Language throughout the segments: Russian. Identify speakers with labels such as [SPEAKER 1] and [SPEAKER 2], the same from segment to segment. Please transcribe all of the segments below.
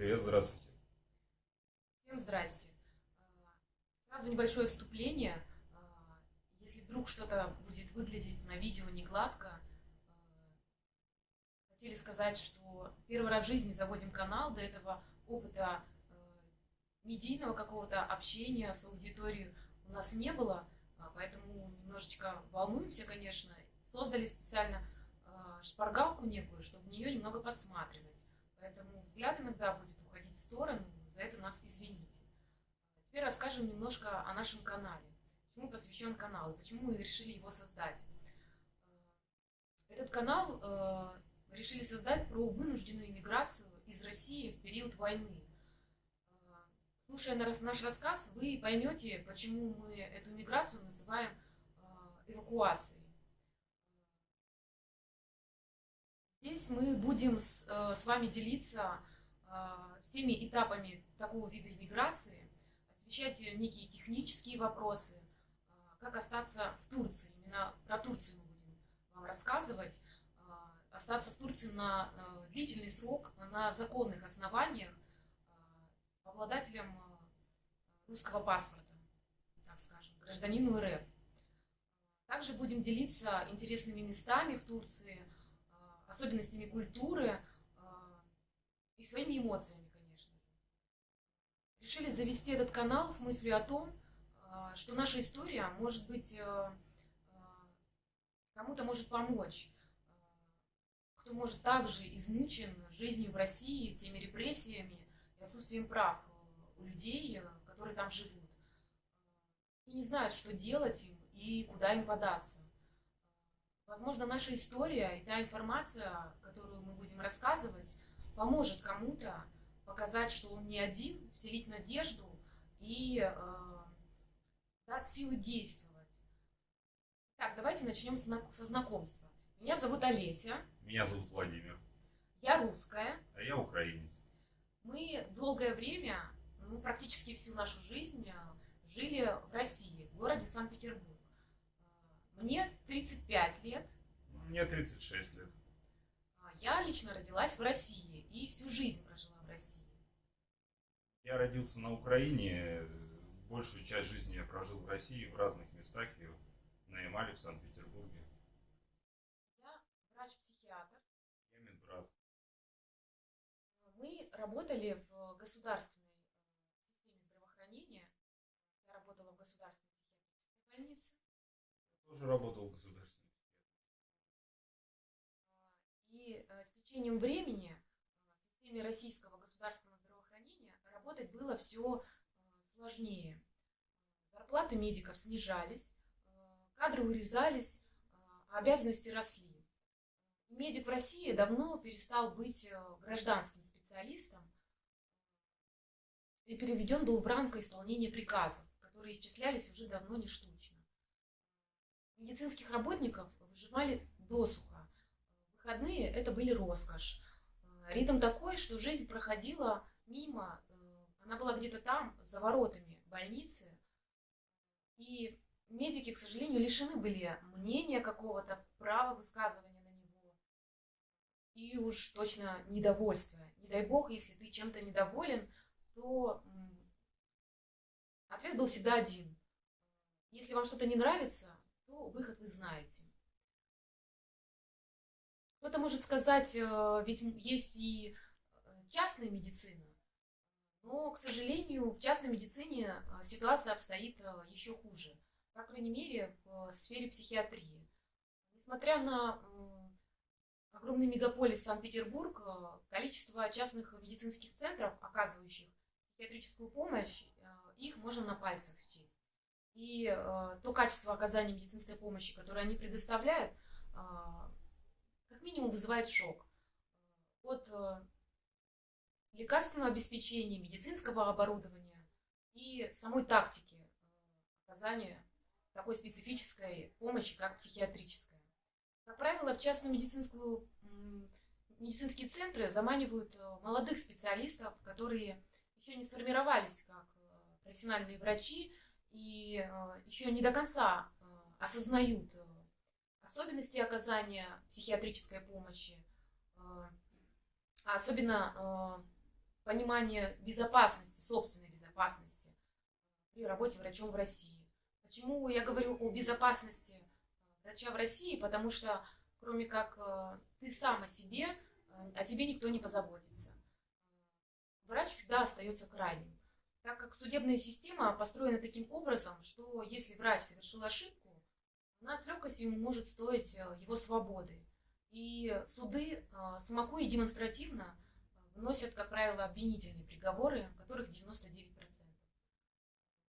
[SPEAKER 1] привет, здравствуйте.
[SPEAKER 2] Всем здрасте. А, сразу небольшое вступление. А, если вдруг что-то будет выглядеть на видео не гладко, а, хотели сказать, что первый раз в жизни заводим канал, до этого опыта медийного какого-то общения с аудиторией у нас не было, поэтому немножечко волнуемся, конечно. Создали специально шпаргалку некую, чтобы в нее немного подсматривать. Поэтому взгляд иногда будет уходить в сторону, за это нас извините. Теперь расскажем немножко о нашем канале. Чему посвящен канал, почему мы решили его создать. Этот канал э, решили создать про вынужденную иммиграцию из России в период войны. Э, слушая наш рассказ, вы поймете, почему мы эту иммиграцию называем э, эвакуацией. Здесь мы будем с, э, с вами делиться э, всеми этапами такого вида иммиграции, освещать некие технические вопросы, э, как остаться в Турции. Именно про Турцию мы будем вам рассказывать. Остаться в Турции на длительный срок, на законных основаниях, обладателем русского паспорта, так скажем, гражданину РФ. Также будем делиться интересными местами в Турции – особенностями культуры а, и своими эмоциями, конечно. Решили завести этот канал с мыслью о том, а, что наша история, может быть, а, кому-то может помочь, кто может также измучен жизнью в России, теми репрессиями и отсутствием прав у людей, которые там живут. И не знают, что делать им и куда им податься. Возможно, наша история и та информация, которую мы будем рассказывать, поможет кому-то показать, что он не один, вселить надежду и э, даст силы действовать. Так, давайте начнем со знакомства. Меня зовут Олеся.
[SPEAKER 1] Меня зовут Владимир.
[SPEAKER 2] Я русская.
[SPEAKER 1] А я украинец.
[SPEAKER 2] Мы долгое время, ну, практически всю нашу жизнь э, жили в России, в городе Санкт-Петербург. Мне 35 лет.
[SPEAKER 1] Мне 36 лет.
[SPEAKER 2] А, я лично родилась в России и всю жизнь прожила в России.
[SPEAKER 1] Я родился на Украине. Большую часть жизни я прожил в России, в разных местах, и на Ямале, в Санкт-Петербурге.
[SPEAKER 2] Я врач-психиатр.
[SPEAKER 1] Я медбрат.
[SPEAKER 2] Мы работали в государственной э, системе здравоохранения. Я работала в государственной психиатрической больнице
[SPEAKER 1] тоже работал в государственной
[SPEAKER 2] И э, с течением времени э, в системе российского государственного здравоохранения работать было все э, сложнее. Зарплаты медиков снижались, кадры урезались, а обязанности росли. Медик в России давно перестал быть гражданским специалистом и переведен был в рамку исполнения приказов, которые исчислялись уже давно не штучно медицинских работников выжимали досуха. Выходные это были роскошь. Э, ритм такой, что жизнь проходила мимо, э, она была где-то там, за воротами больницы. И медики, к сожалению, лишены были мнения какого-то, права высказывания на него. И уж точно недовольствия. Не дай бог, если ты чем-то недоволен, то ответ был всегда один. Если вам что-то не нравится, выход вы знаете. Кто-то может сказать, э, ведь есть и э, частная медицина, но, к сожалению, в частной медицине э, ситуация обстоит еще хуже. По крайней мере, в сфере психиатрии. Несмотря на огромный мегаполис Санкт-Петербург, количество частных медицинских центров, оказывающих психиатрическую помощь, их можно на пальцах счесть и э, то качество оказания медицинской помощи, которое они предоставляют, э, как минимум вызывает шок. От э, лекарственного обеспечения, медицинского оборудования и самой тактики э, оказания такой специфической помощи, как психиатрическая. Как правило, в частную медицинскую, медицинские центры заманивают э, молодых специалистов, которые еще не сформировались как э, профессиональные врачи, и э, еще не до конца э, осознают э, особенности оказания психиатрической помощи, а особенно понимание безопасности, собственной безопасности при работе врачом в России. Почему я говорю о безопасности врача в России? Потому что кроме как ты сам о себе, о тебе никто не позаботится. Врач всегда остается крайним. Так как судебная система построена таким образом, что если врач совершил ошибку, она с легкостью может стоить э, его свободы. И суды самоку и демонстративно выносят, как правило, обвинительные приговоры, которых 99%.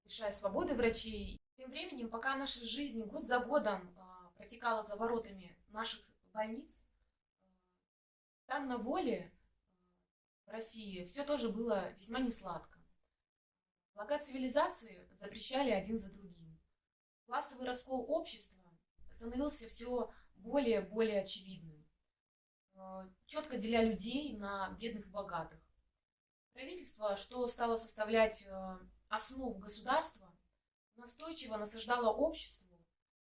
[SPEAKER 2] Лишая свободы врачей. Тем временем, пока наша жизнь год за годом протекала за воротами наших больниц, там на воле в России все тоже было весьма несладко. Блага цивилизации запрещали один за другим. Классовый раскол общества становился все более и более очевидным, четко деля людей на бедных и богатых. Правительство, что стало составлять основу государства, настойчиво насаждало обществу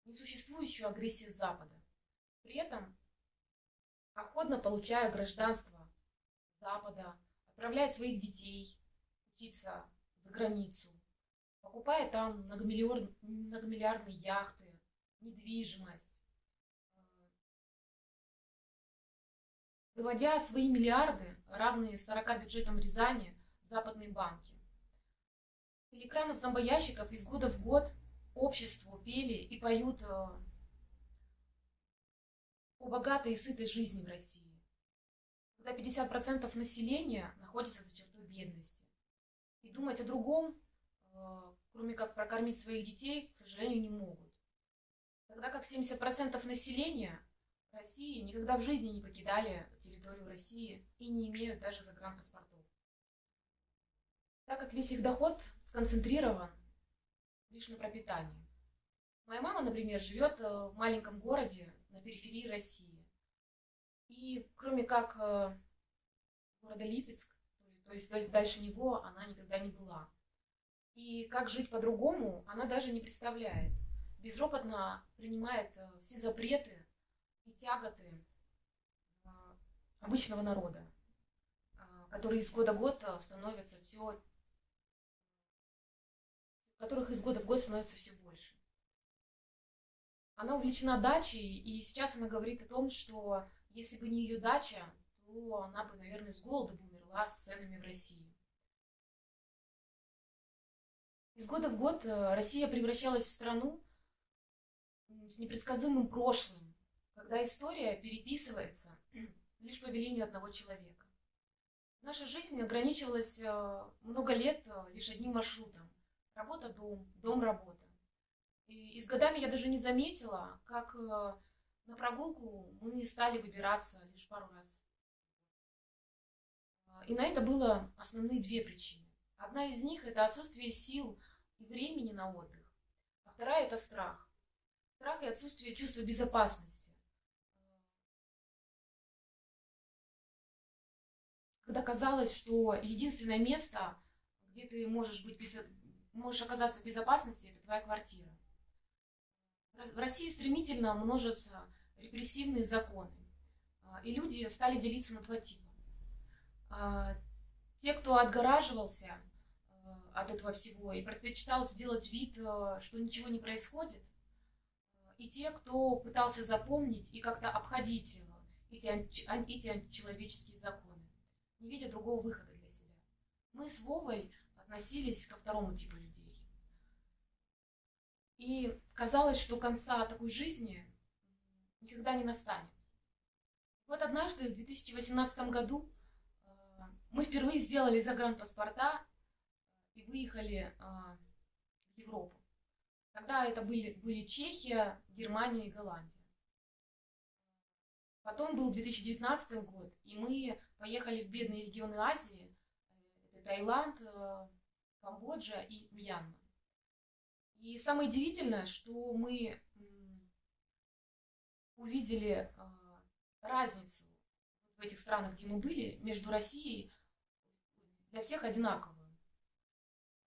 [SPEAKER 2] несуществующую агрессию Запада. При этом, охотно получая гражданство Запада, отправляя своих детей учиться за границу, покупая там многомиллиардные яхты, недвижимость, выводя свои миллиарды, равные 40 бюджетам Рязани, западные банки. Телеэкранов зомбоящиков из года в год обществу пели и поют э, о богатой и сытой жизни в России, когда 50% населения находится за чертой бедности. И думать о другом, э, кроме как прокормить своих детей, к сожалению, не могут. Тогда как 70% населения России никогда в жизни не покидали территорию России и не имеют даже загранпаспортов. Так как весь их доход сконцентрирован лишь на пропитании. Моя мама, например, живет э, в маленьком городе на периферии России. И кроме как э, города Липецк, то есть дальше него она никогда не была. И как жить по-другому, она даже не представляет. Безропотно принимает э, все запреты и тяготы э, обычного народа, которые из года в год становятся все которых из года в год становится все больше. Она увлечена дачей, и сейчас она говорит о том, что если бы не ее дача, то она бы, наверное, с голода бы умерла с ценами в России. Из года в год э, Россия превращалась в страну с непредсказуемым прошлым, когда история переписывается лишь по велению одного человека. Наша жизнь ограничивалась э, много лет э, лишь одним маршрутом. Работа-дом, дом-работа. И, с годами я даже не заметила, как на прогулку мы стали выбираться лишь пару раз. И на это было основные две причины. Одна из них – это отсутствие сил и времени на отдых. А вторая – это страх. Страх и отсутствие чувства безопасности. Когда казалось, что единственное место, где ты можешь, быть без... можешь оказаться в безопасности, это твоя квартира. В России стремительно множатся репрессивные законы, а, и люди стали делиться на два типа. А, те, кто отгораживался а, от этого всего и предпочитал сделать вид, что ничего не происходит, и те, кто пытался запомнить и как-то обходить эти, эти античеловеческие законы, не видя другого выхода для себя. Мы с Вовой относились ко второму типу людей. И казалось, что конца такой жизни никогда не настанет. Вот однажды, в 2018 году, э, мы впервые сделали загранпаспорта и выехали э, в Европу. Тогда это были, были Чехия, Германия и Голландия. Потом был 2019 год, и мы поехали в бедные регионы Азии. Это Таиланд, э, Камбоджа и Мьянма. И самое удивительное, что мы увидели а, разницу в этих странах, где мы были, между Россией для всех одинаковую.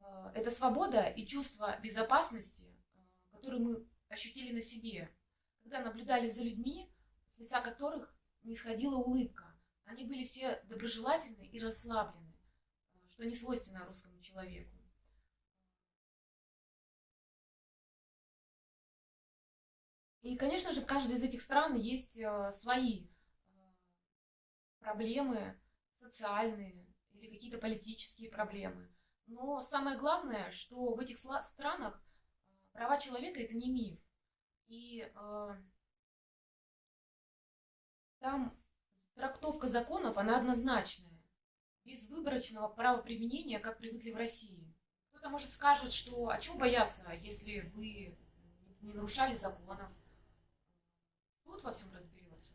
[SPEAKER 2] А, это свобода и чувство безопасности, а, которые мы ощутили на себе, когда наблюдали за людьми, с лица которых не сходила улыбка. Они были все доброжелательны и расслаблены. что не свойственно русскому человеку. И, конечно же, в каждой из этих стран есть э, свои э, проблемы социальные или какие-то политические проблемы. Но самое главное, что в этих странах э, права человека это не миф. И э, там трактовка законов, она однозначная. Без выборочного правоприменения, как привыкли в России. Кто-то, может, скажет, что а чего бояться, если вы не нарушали законов, Тут во всем разберется.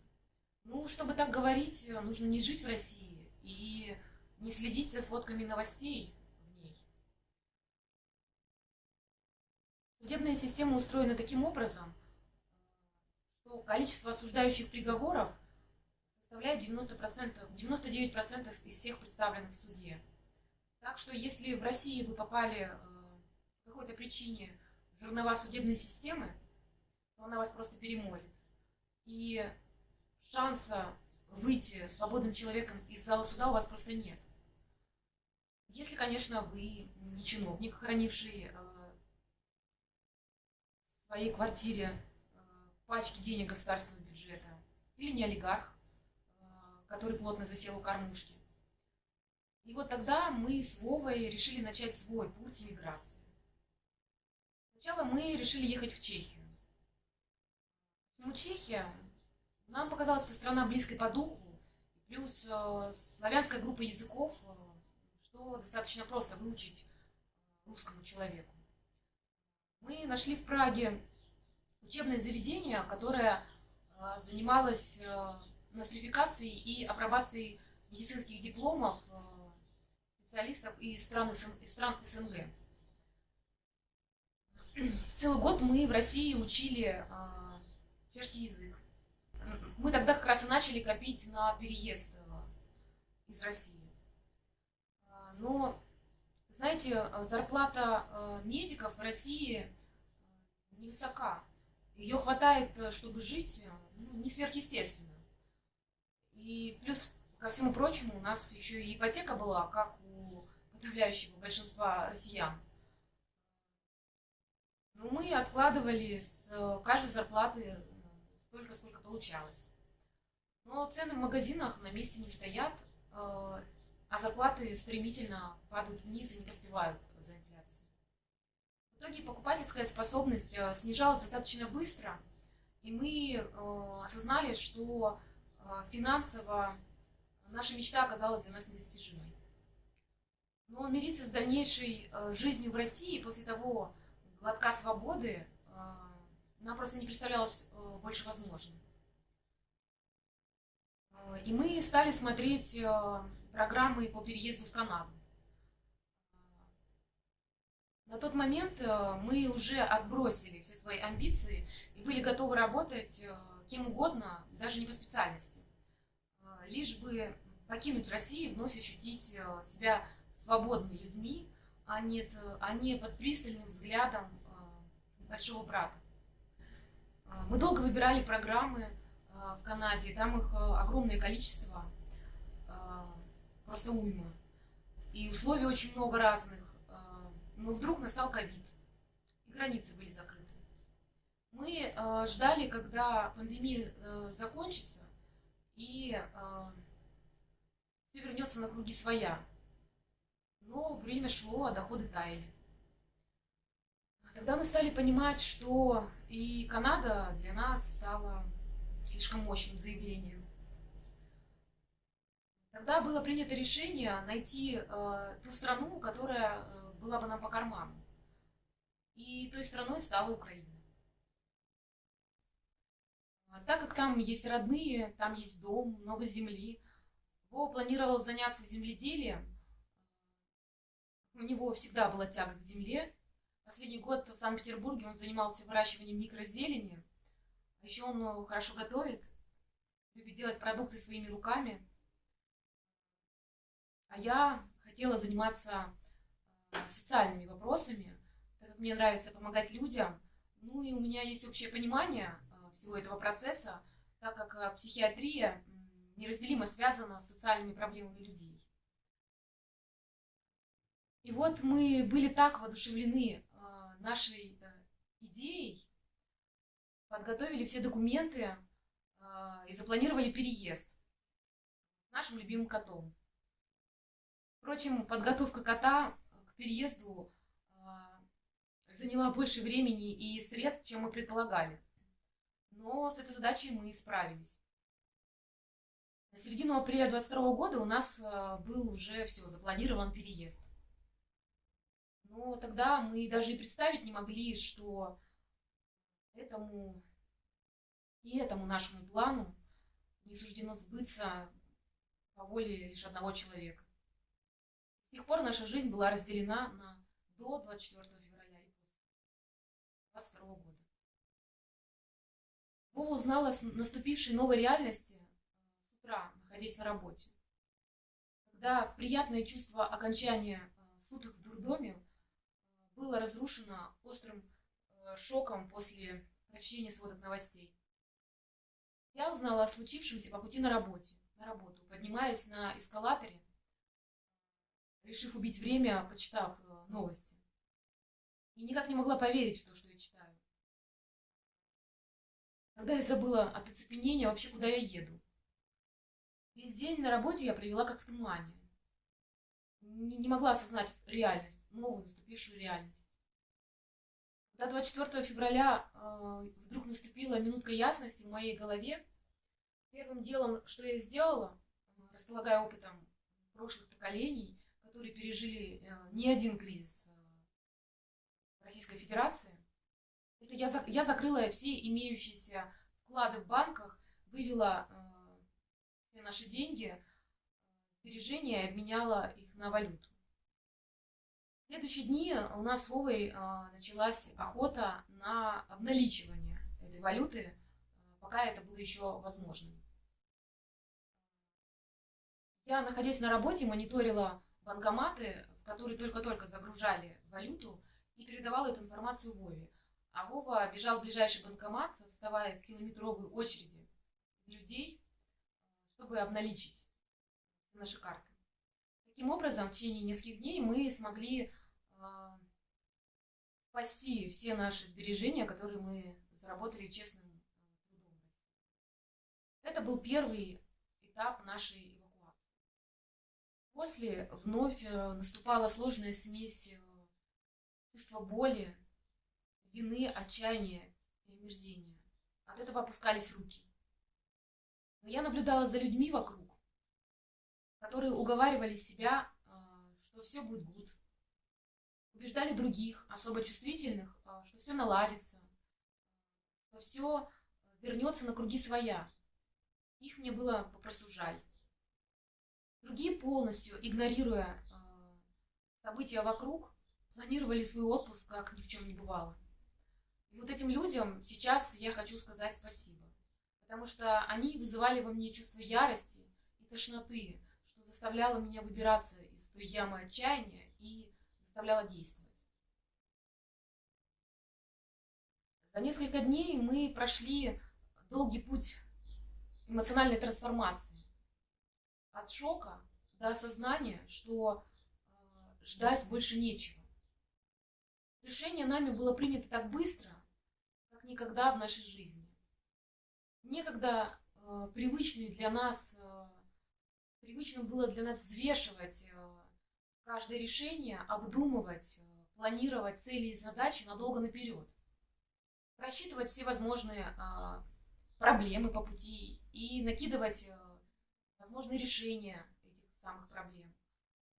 [SPEAKER 2] Ну, чтобы так говорить, нужно не жить в России не следить за сводками новостей в ней. Судебная система устроена таким образом, что количество осуждающих приговоров составляет 90%, 99% из всех представленных в суде. Так что если в России вы попали э, по какой-то причине в жернова судебной системы, то она вас просто перемолит и шанса выйти свободным человеком из зала суда у вас просто нет. Если, конечно, вы не чиновник, хранивший э, в своей квартире э, пачки денег государственного бюджета, или не олигарх, э, который плотно засел у кормушки. И вот тогда мы с Вовой решили начать свой путь иммиграции. Сначала мы решили ехать в Чехию. Почему Чехия? Нам показалась эта страна близкой по духу, плюс славянская группа языков, что достаточно просто выучить русскому человеку. Мы нашли в Праге учебное заведение, которое э, занималось э, нострификацией и апробацией медицинских дипломов э, специалистов из стран, из стран СНГ. Целый год мы в России учили чешский язык. Мы тогда как раз и начали копить на переезд из России. Но, знаете, зарплата э, медиков в России э, невысока. Ее хватает, чтобы жить, ну, не сверхъестественно. И плюс, ко всему прочему, у нас еще и ипотека была, как у подавляющего большинства россиян. Но мы откладывали с каждой зарплаты столько, сколько получалось. Но цены в магазинах на месте не стоят, э, а зарплаты стремительно падают вниз и не поспевают за инфляцией. В итоге покупательская способность э, снижалась достаточно быстро, и мы э, осознали, что финансово наша мечта оказалась для нас недостижимой. Но мириться с дальнейшей жизнью в России после того глотка свободы нам просто не представлялось э, больше возможным. Э, и мы стали смотреть э, программы по переезду в Канаду. На тот момент мы уже отбросили все свои амбиции и были готовы работать кем угодно, даже не по специальности. Лишь бы покинуть Россию и вновь ощутить себя свободными людьми, а а не под пристальным взглядом большого брата. Мы долго выбирали программы в Канаде, там их огромное количество, просто уйма. И условий очень много разных. Но вдруг настал ковид, и границы были закрыты. Мы ждали, когда пандемия закончится, и все вернется на круги своя. Но время шло, а доходы таяли. Тогда мы стали понимать, что и Канада для нас стала слишком мощным заявлением. Тогда было принято решение найти э, ту страну, которая э, была бы нам по карману. И той страной стала Украина. А так как там есть родные, там есть дом, много земли, Вова планировал заняться земледелием. У него всегда была тяга к земле, Последний год в Санкт-Петербурге он занимался выращиванием микрозелени. А еще он ну, хорошо готовит, любит делать продукты своими руками. А я хотела заниматься э, социальными вопросами, так как мне нравится помогать людям. Ну и у меня есть общее понимание э, всего этого процесса, так как э, психиатрия неразделимо связана с социальными проблемами людей. И вот мы были так воодушевлены нашей идеей, подготовили все документы и запланировали переезд нашим любимым котом. Впрочем, подготовка кота к переезду заняла больше времени и средств, чем мы предполагали. Но с этой задачей мы справились. На середину апреля 22 года у нас был уже все, запланирован переезд. Но тогда мы даже и представить не могли, что этому и этому нашему плану не суждено сбыться по воле лишь одного человека. С тех пор наша жизнь была разделена на до 24 февраля и после 22 года. Вова узнала о наступившей новой реальности с утра, находясь на работе. Когда приятное чувство окончания суток в дурдоме было разрушено острым э, шоком после прочтения сводок новостей. Я узнала о случившемся по пути на работе, на работу, поднимаясь на эскалаторе, решив убить время, почитав э, новости. И никак не могла поверить в то, что я читаю. Когда я забыла от оцепенения вообще, куда я еду. Весь день на работе я провела как в тумане не, не могла осознать реальность, новую наступившую реальность. До 24 февраля э, вдруг наступила минутка ясности в моей голове. Первым делом, что я сделала, располагая опытом прошлых поколений, которые пережили э, не один кризис э, Российской Федерации, это я, я закрыла все имеющиеся вклады в банках, вывела э, все наши деньги сбережения и обменяла их на валюту. В следующие дни у нас с Вовой началась охота на обналичивание этой валюты, пока это было еще возможным. Я, находясь на работе, мониторила банкоматы, в которые только-только загружали валюту, и передавала эту информацию Вове. А Вова бежал в ближайший банкомат, вставая в километровые очереди людей, чтобы обналичить наши карты. Таким образом, в течение нескольких дней мы смогли э, спасти все наши сбережения, которые мы заработали честным а, трудом. Это был первый этап нашей. После вновь э, наступала сложная смесь э, чувства боли, вины, отчаяния и омерзения. От этого опускались руки. Но я наблюдала за людьми вокруг, которые уговаривали себя, а, что все будет гуд. Убеждали других, особо чувствительных, что все наладится, что все вернется на круги своя. Их мне было попросту жаль. Другие полностью, игнорируя а, события вокруг, планировали свой отпуск, как ни в чем не бывало. И вот этим людям сейчас я хочу сказать спасибо. Потому что они вызывали во мне чувство ярости и тошноты, заставляла меня выбираться из той ямы отчаяния и заставляла действовать. За несколько дней мы прошли долгий путь эмоциональной трансформации. От шока до осознания, что э, ждать больше нечего. Решение нами было принято так быстро, как никогда в нашей жизни. Некогда э, привычный для нас э, привычно было для нас взвешивать э, каждое решение, обдумывать, э, планировать цели и задачи надолго наперед. Просчитывать все возможные а, проблемы по пути и накидывать возможные решения этих самых проблем.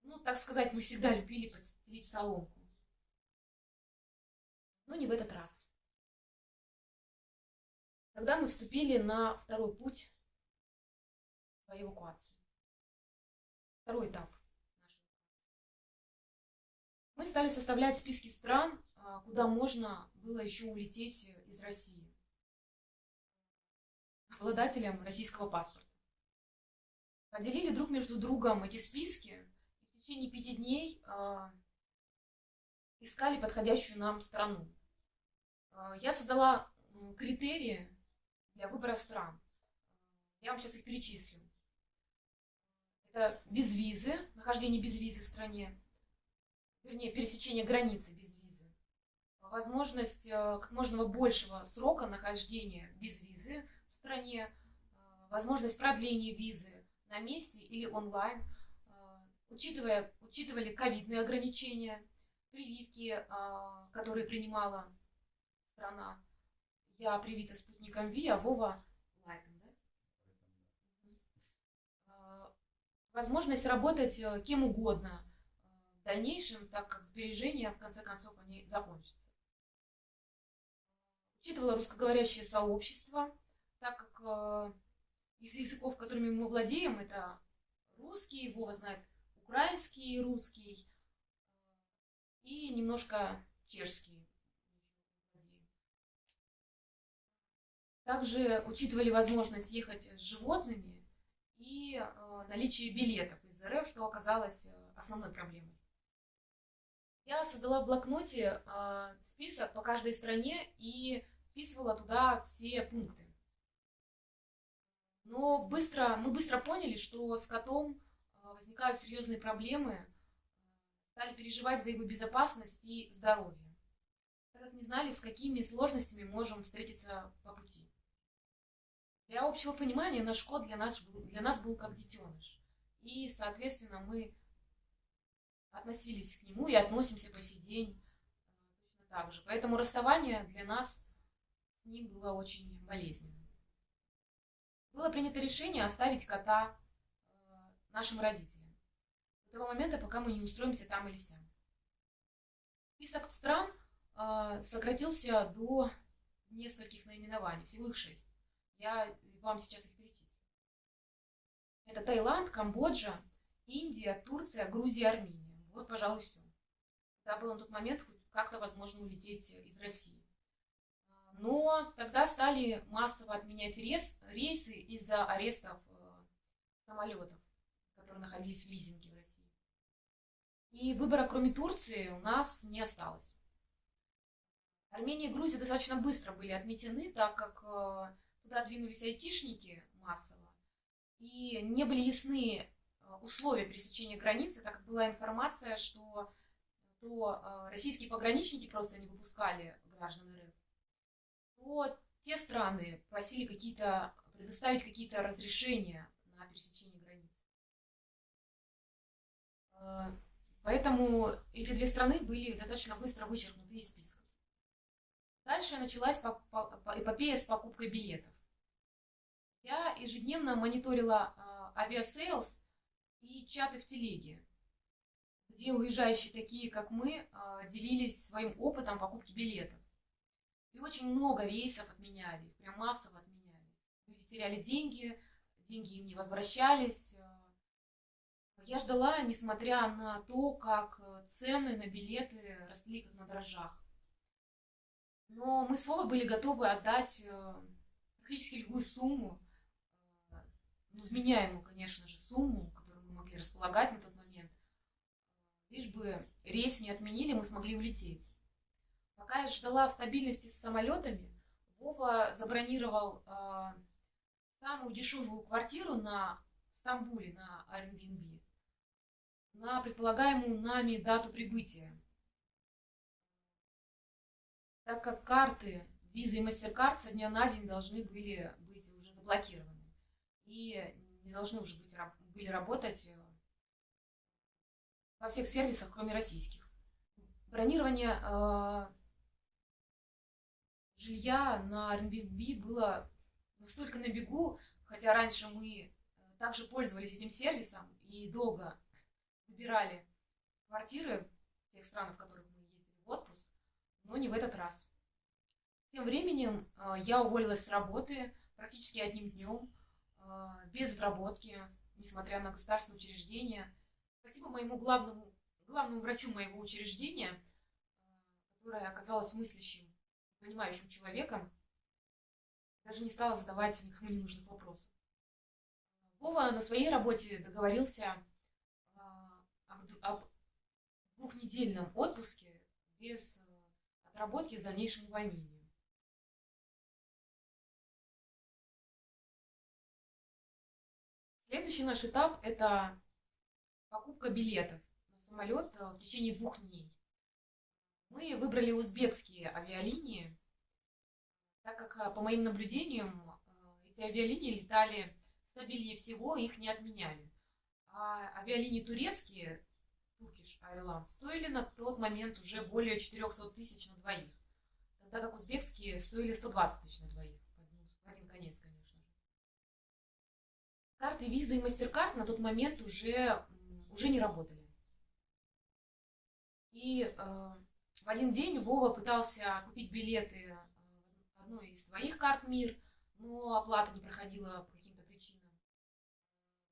[SPEAKER 2] Ну, так сказать, мы всегда любили подстелить соломку. Но не в этот раз. Тогда мы вступили на второй путь по эвакуации второй этап Мы стали составлять списки стран, а, куда можно было еще улететь из России обладателям российского паспорта. Поделили друг между другом эти списки в течение пяти дней э, искали подходящую нам страну. Э, я создала критерии для выбора стран. Я вам сейчас их перечислю. Это без визы, нахождение без визы в стране, вернее, пересечения границы без визы, возможность э, как можно большего срока нахождения без визы в стране, возможность продления визы на месте или онлайн, э, учитывая, учитывали ковидные ограничения, прививки, которые принимала страна. Я привита спутником Ви, а Вова лайтом, да? Возможность работать кем угодно в дальнейшем, так как сбережения, в конце концов, они закончатся учитывала русскоговорящее сообщество, так как э, из языков, которыми мы владеем, это русский, Вова знает украинский, русский и немножко чешский. Также учитывали возможность ехать с животными и э, наличие билетов из РФ, что оказалось э, основной проблемой. Я создала в блокноте э, список по каждой стране и вписывала туда все пункты. Но быстро, мы быстро поняли, что с котом а, возникают серьезные проблемы, стали переживать за его безопасность и здоровье, так как не знали, с какими сложностями можем встретиться по пути. Для общего понимания наш кот для нас, для нас был как детеныш. И, соответственно, мы относились к нему и относимся по сей день а, точно так же. Поэтому расставание для нас ним было очень болезненно. Было принято решение оставить кота э, нашим родителям. До того момента, пока мы не устроимся там или сям. Список стран э, сократился до нескольких наименований, всего их шесть. Я вам сейчас их перечислю. Это Таиланд, Камбоджа, Индия, Турция, Грузия, Армения. Вот, пожалуй, все. Это было на тот момент как-то возможно улететь из России. Но тогда стали массово отменять рейс, рейсы из-за арестов э, самолетов, которые находились в лизинге в России. И выбора, кроме Турции, у нас не осталось. Армения и Грузия достаточно быстро были отметены, так как э, туда двинулись айтишники массово, и не были ясны э, условия пересечения границы, так как была информация, что то российские пограничники просто не выпускали граждан РФ, то те страны просили какие-то предоставить какие-то разрешения на пересечение границ. Э, поэтому эти две страны были достаточно быстро вычеркнуты из списка. Дальше началась эпопея с покупкой билетов. Я ежедневно мониторила э, Aviasales и чаты в телеге, где уезжающие такие, как мы, э, делились своим опытом покупки билетов. И очень много рейсов отменяли, прям массово отменяли. Люди теряли деньги, деньги им не возвращались. Я ждала, несмотря на то, как цены на билеты росли как на дрожжах. Но мы с Вовой были готовы отдать э, практически любую сумму, э, ну, вменяемую, конечно же, сумму, которую мы могли располагать на тот момент, лишь бы рейс не отменили, мы смогли улететь. Пока я ждала стабильности с самолетами, Вова забронировал э, самую дешевую квартиру на в Стамбуле на Airbnb на предполагаемую нами дату прибытия. Так как карты Visa и MasterCard со дня на день должны были быть уже заблокированы и не должны уже быть, были работать э, во всех сервисах, кроме российских. Бронирование э, жилья на Airbnb было настолько на бегу, хотя раньше мы э, также пользовались этим сервисом и долго выбирали квартиры в тех странах, в которых мы ездили в отпуск, но не в этот раз. Тем временем э, я уволилась с работы практически одним днем, э, без отработки, несмотря на государственное учреждение. Спасибо моему главному, главному врачу моего учреждения, которая оказалась мыслящим понимающим человеком, даже не стала задавать никому не нужных вопросов. Вова на своей работе договорился а, об двухнедельном отпуске без э, отработки с дальнейшим увольнением. Следующий наш этап – это покупка билетов на самолет э, в течение двух дней. Мы выбрали узбекские авиалинии, так как, э, по моим наблюдениям, э, эти авиалинии летали стабильнее всего, их не отменяли. А авиалинии турецкие, Turkish Airlines, стоили на тот момент уже более 400 тысяч на двоих, тогда как узбекские стоили 120 тысяч на двоих, в один конец, конечно. Карты Visa и MasterCard на тот момент уже, уже не работали. И э, в один день Вова пытался купить билеты э, одной из своих карт МИР, но оплата не проходила по каким-то причинам.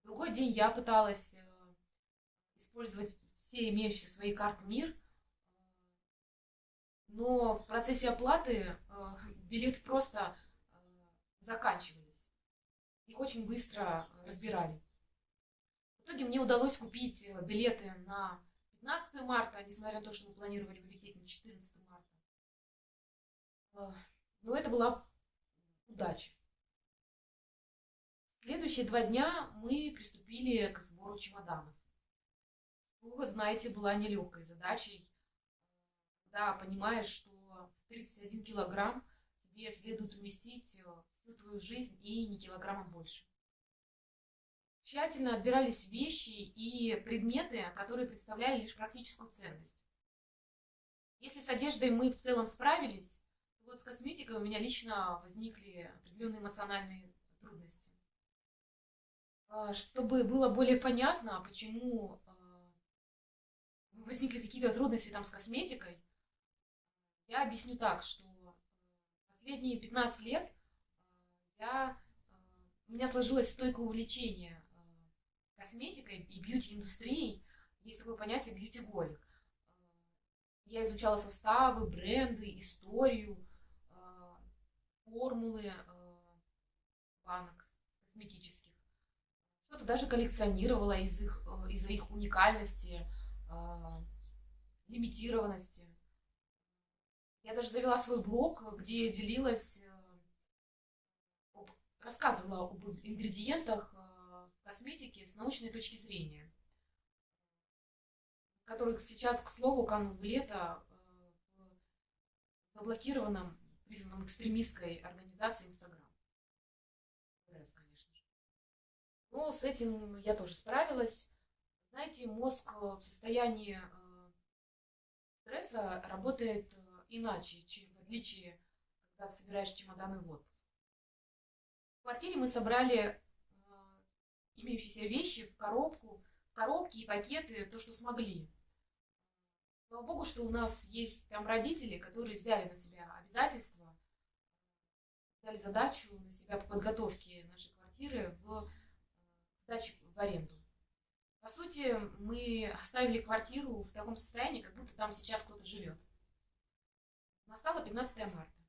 [SPEAKER 2] В другой день я пыталась э, использовать все имеющиеся свои карты МИР, но в процессе оплаты э, билеты просто заканчивались. Их очень быстро разбирали. В итоге мне удалось купить билеты на 15 марта, несмотря на то, что мы планировали полететь на 14 марта. Но это была удача. Следующие два дня мы приступили к сбору чемоданов. Что, вы знаете, была нелегкой задачей, когда понимаешь, что в 31 килограмм тебе следует уместить всю твою жизнь и не килограммом больше. Тщательно отбирались вещи и предметы, которые представляли лишь практическую ценность. Если с одеждой мы в целом справились, то вот с косметикой у меня лично возникли определенные эмоциональные трудности. А, чтобы было более понятно, почему а, возникли какие-то трудности там с косметикой, я объясню так, что последние 15 лет а, я, у меня сложилось стойкое увлечение косметикой и бьюти-индустрией есть такое понятие бьюти-голик. Я изучала составы, бренды, историю, а, формулы а, банок косметических. Что-то даже коллекционировала из их, из-за их уникальности, лимитированности. Я даже завела свой блог, где делилась, рассказывала об ингредиентах косметики с научной точки зрения, который сейчас, к слову, канул в лето э, в заблокированном, признанном экстремистской организации Инстаграм. Но с этим я тоже справилась. Знаете, мозг в состоянии э, стресса работает э, иначе, чем в отличие, когда собираешь чемоданы в отпуск. В квартире мы собрали имеющиеся вещи в коробку, коробки и пакеты, то, что смогли. Слава богу, что у нас есть там родители, которые взяли на себя обязательства, взяли задачу на себя по подготовке нашей квартиры в э, сдаче в аренду. По сути, мы оставили квартиру в таком состоянии, как будто там сейчас кто-то живет. Настало 15 марта.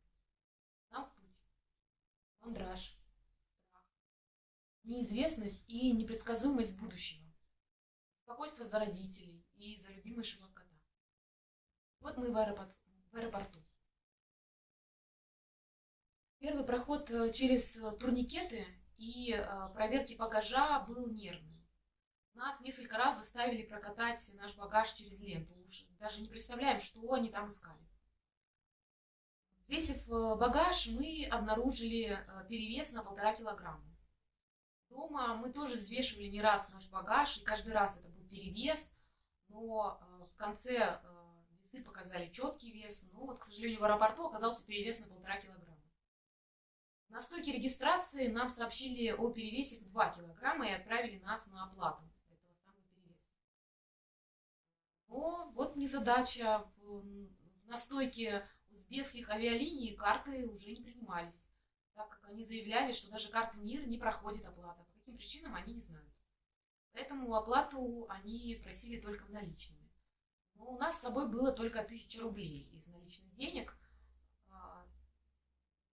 [SPEAKER 2] Нам в путь. Мандраж неизвестность и непредсказуемость будущего, спокойствие за родителей и за любимейшего кота. Вот мы в аэропорту. Первый проход э, через э, турникеты и э, проверки багажа был нервный. Нас несколько раз заставили прокатать наш багаж через ленту. Уж даже не представляем, что они там искали. Взвесив багаж, мы обнаружили перевес на полтора килограмма. Дома мы тоже взвешивали не раз наш багаж, и каждый раз это был перевес, но э, в конце э, весы показали четкий вес, но вот, к сожалению, в аэропорту оказался перевес на полтора килограмма. На стойке регистрации нам сообщили о перевесе в 2 килограмма и отправили нас на оплату. Но вот незадача. На стойке узбекских авиалиний карты уже не принимались так как они заявляли, что даже карты МИР не проходит оплата. По каким причинам они не знают. Поэтому оплату они просили только наличными. Но у нас с собой было только 1000 рублей из наличных денег. А,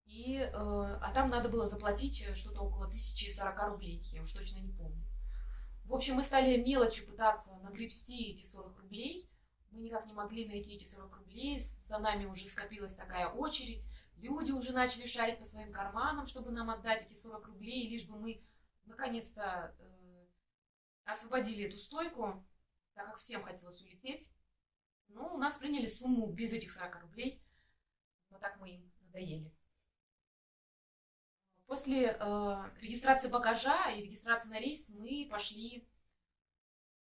[SPEAKER 2] и, э, а там надо было заплатить что-то около 1040 рублей, я уж точно не помню. В общем, мы стали мелочью пытаться нагребсти эти 40 рублей. Мы никак не могли найти эти 40 рублей. За нами уже скопилась такая очередь. Люди уже начали шарить по своим карманам, чтобы нам отдать эти 40 рублей, лишь бы мы наконец-то э, освободили эту стойку. так как всем хотелось улететь. Но у нас приняли сумму без этих 40 рублей. Вот так мы им надоели. После э, регистрации багажа и регистрации на рейс мы пошли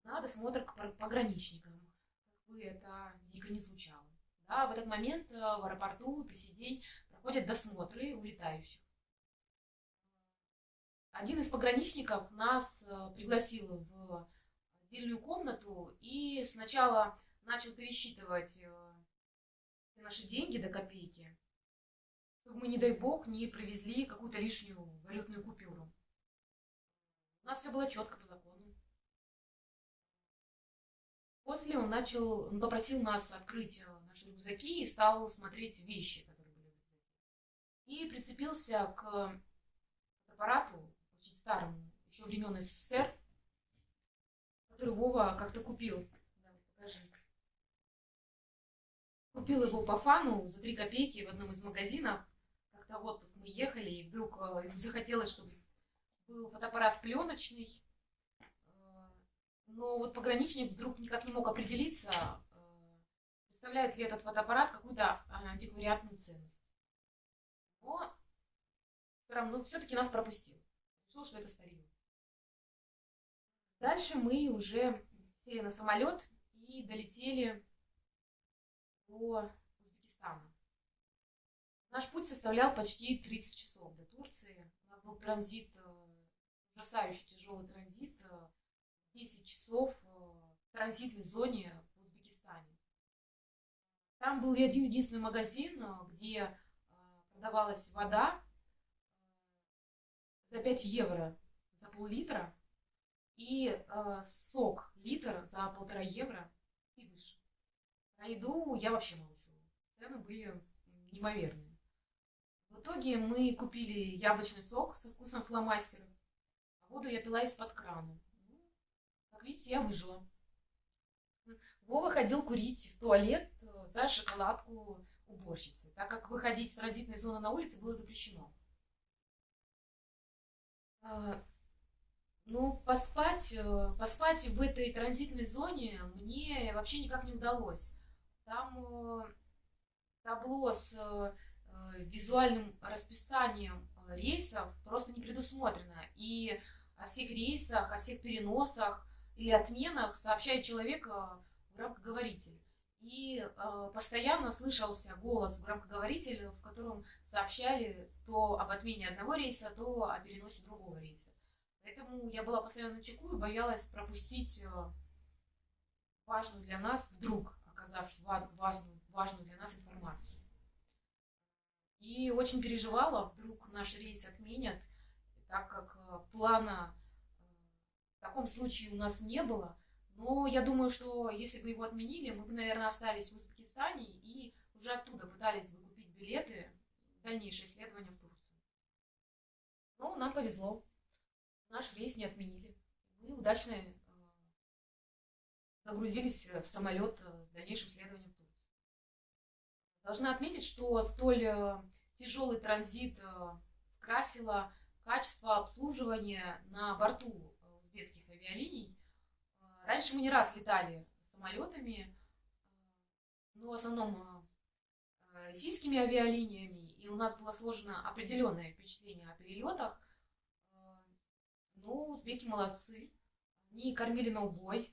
[SPEAKER 2] на досмотр к пограничникам. Бы это дико не звучало. Да, в этот момент э, в аэропорту по сей проходят досмотры улетающих. Один из пограничников нас э, пригласил в отдельную комнату и сначала начал пересчитывать э, наши деньги до копейки, чтобы мы, не дай бог, не привезли какую-то лишнюю валютную купюру. У нас все было четко по закону. После он начал, он попросил нас открыть э, наши рюкзаки и стал смотреть вещи, которые были в рюкзаке. И прицепился к аппарату, очень старому, еще времен СССР, который Вова как-то купил. Да, покажи. Купил его по фану за 3 копейки в одном из магазинов. Как-то в отпуск мы ехали, и вдруг э, захотелось, чтобы был фотоаппарат пленочный. Э, но вот пограничник вдруг никак не мог определиться, э, представляет ли этот фотоаппарат какую-то антиквариатную ценность. Но все равно все-таки нас пропустил. Решил, что это старье. Дальше мы уже сели на самолет и долетели до Узбекистана. Наш путь составлял почти 30 часов до Турции. У нас был транзит, э, ужасающий тяжелый транзит, 10 э, часов э, в транзитной зоне в Узбекистане. Там был один единственный магазин, где продавалась вода за 5 евро за пол-литра и сок литр за полтора евро и выше. На еду я вообще молчу. Цены были неимоверные. В итоге мы купили яблочный сок со вкусом фломастера. А воду я пила из-под крана. Видите, я выжила. Вова ходил курить в туалет э, за шоколадку уборщицы, так как выходить с транзитной зоны на улице было запрещено. А, ну, поспать, э, поспать в этой транзитной зоне мне вообще никак не удалось. Там э, табло с визуальным расписанием рейсов просто не предусмотрено. И о всех рейсах, о всех переносах или отменах сообщает человек в громкоговоритель. И э, постоянно слышался голос громкоговорителя, в котором сообщали то об отмене одного рейса, то о переносе другого рейса. Поэтому я была постоянно на чеку и боялась пропустить важную для нас вдруг оказавшись важную, для нас информацию. И очень переживала, вдруг наш рейс отменят, так как э, плана э, в таком случае у нас не было. Но я думаю, что если бы его отменили, мы бы, наверное, остались в Узбекистане и уже оттуда пытались бы купить билеты в дальнейшее исследование в Турцию. Но нам повезло. Наш рейс не отменили. Мы удачно загрузились в самолет э, с дальнейшим следованием в Турцию. Должна отметить, что столь э, тяжелый транзит э, скрасило качество обслуживания на борту узбекских авиалиний. Раньше мы не раз летали самолетами, но в основном российскими авиалиниями, и у нас было сложено определенное впечатление о перелетах. Но узбеки молодцы, они кормили на убой,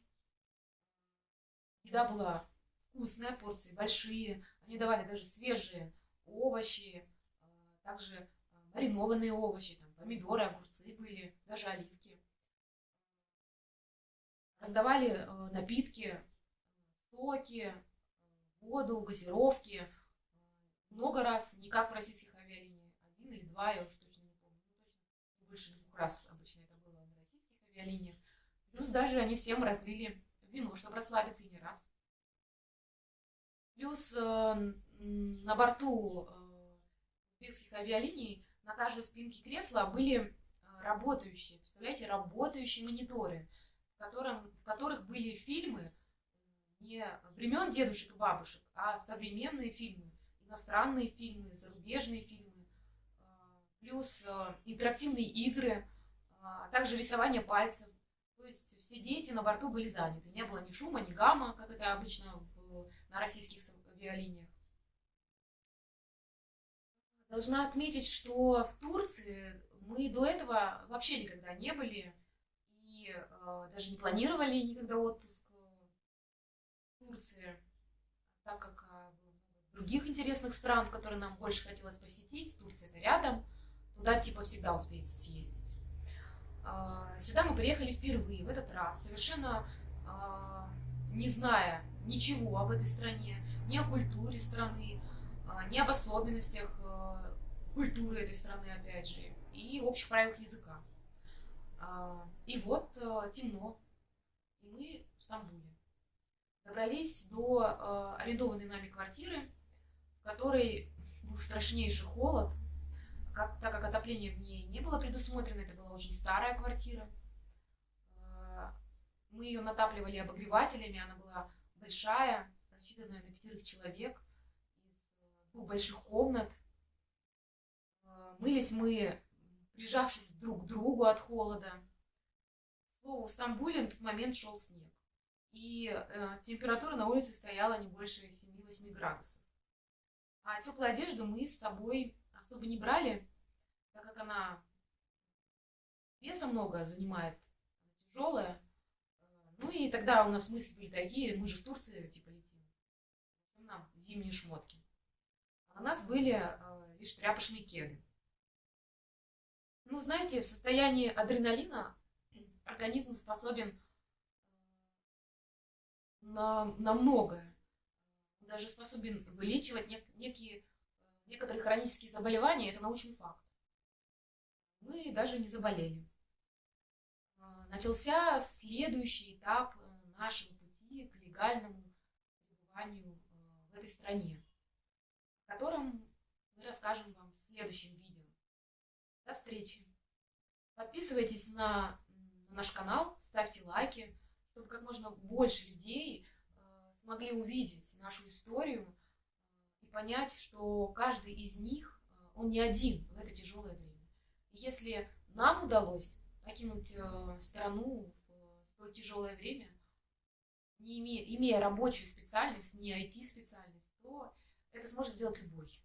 [SPEAKER 2] Еда была вкусная, порции большие. Они давали даже свежие овощи, а, также а, маринованные овощи, там, помидоры, огурцы были, даже оливки. Раздавали а, напитки, соки, воду, газировки. Много раз, не как в российских авиалиниях. Один или два, я уж точно не помню. Ну, точно больше двух раз обычно это было на российских авиалиниях. Плюс даже они всем разлили вино, чтобы расслабиться и не раз. Плюс э, на борту э, узбекских авиалиний на каждой спинке кресла были э, работающие, представляете, работающие мониторы, котором, в которых были фильмы не времен дедушек и бабушек, а современные фильмы, иностранные фильмы, зарубежные фильмы, плюс интерактивные игры, а также рисование пальцев. То есть все дети на борту были заняты. Не было ни шума, ни гамма, как это обычно на российских авиалиниях. Должна отметить, что в Турции мы до этого вообще никогда не были и э, даже не планировали никогда отпуск э, в Турции, так как э, других интересных стран, которые нам больше хотелось посетить. Турция это рядом, туда типа всегда успеется съездить. А, Сюда мы приехали впервые, в этот раз, совершенно а, не зная ничего об этой стране, ни о культуре страны, а, ни об особенностях культуры этой страны, опять же, и общих правилах языка. А, И вот а, темно, и мы в Стамбуле. Добрались до а, арендованной нами квартиры, в которой был страшнейший холод, как, так как отопление в ней не было предусмотрено, это была очень старая квартира. Э, Мы ее натапливали обогревателями, она была большая, рассчитанная на пятерых человек, из э, двух больших комнат. Э, Мылись мы, прижавшись друг к другу от холода. К слову, в Стамбуле на тот момент шел снег. И э, температура на улице стояла не больше 7-8 градусов. А теплую одежду мы с собой особо не брали, так как она веса много занимает, тяжелая. Ну и тогда у нас мысли были такие, мы же в Турции типа летим, нам зимние шмотки. А на нас были э, лишь тряпочные кеды. Ну, знаете, в состоянии адреналина организм способен э, на, на многое. Даже способен вылечивать нек- некие некоторые хронические заболевания, это научный факт. Мы даже не заболели. А, Начался следующий этап э, нашего пути к легальному пребыванию э, в этой стране, о котором мы расскажем вам в следующем видео. До встречи! Подписывайтесь на, наш канал, ставьте лайки, чтобы как можно больше людей э, смогли увидеть нашу историю, и понять, что каждый из них, э, он не один в это тяжелое время. И если нам удалось покинуть э, страну в э, столь тяжелое время, не имея, имея рабочую специальность, не IT-специальность, то это сможет сделать любой.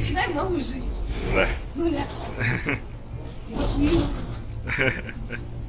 [SPEAKER 2] Начинаем новую жизнь
[SPEAKER 1] Да.
[SPEAKER 2] с нуля.